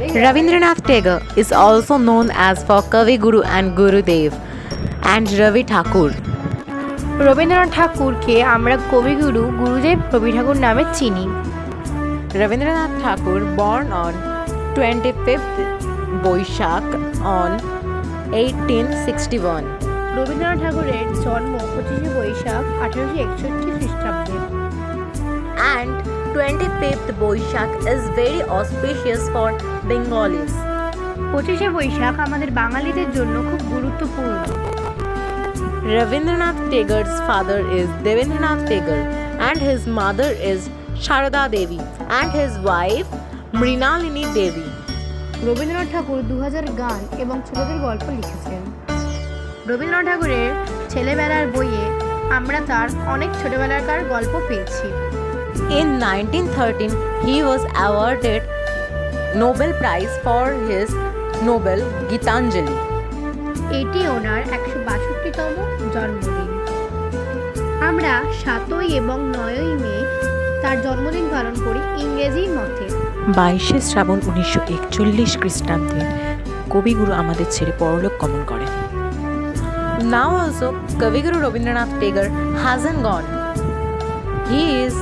Rabindranath Tagore is also known as for Kavi Guru and Gurudev and Ravi Thakur. Rabindranath ঠাকুরকে আমরা কবিগুরু গুরুদেব রবি ঠাকুর নামে চিনি Rabindranath Thakur born on 25th Boishak on 1861 Rabindranath ঠাকুরের জন্ম পঁচিশে বৈশাখ আঠারোশো একষট্টি খ্রিস্টাব্দে and 25th Boishak is very auspicious for Bengalis. পঁচিশে বৈশাখ আমাদের বাঙালিদের জন্য খুব গুরুত্বপূর্ণ Rabindranath Tagore's father is Devendranath Tagore and his mother is Sharada Devi and his wife Mrinalini Devi. Rabindranath Thakur দু হাজার গান এবং ছোটদের গল্প লিখেছেন রবীন্দ্রনাথ ঠাকুরের ছেলেবেলার বইয়ে আমরা তার অনেক ছোটবেলাকার গল্প পেয়েছি In 1913, he was awarded Nobel Prize for his novel Gitanjali. এটি ওনার একশো বাষট্টিতম জন্মদিন আমরা সাতই এবং নয়ই মে তার জন্মদিন পালন করি ইংরেজি মতে বাইশে শ্রাবণ উনিশশো একচল্লিশ খ্রিস্টাব্দে কবিগুরু আমাদের ছেড়ে পরলোক গমন করেন Now also, Kaviguru Rabindranath Tagore hasn't gone. He is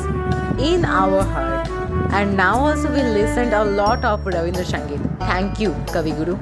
in our heart. And now also we listened a lot of Ravindra Sangit. Thank you, Kavi Kaviguru.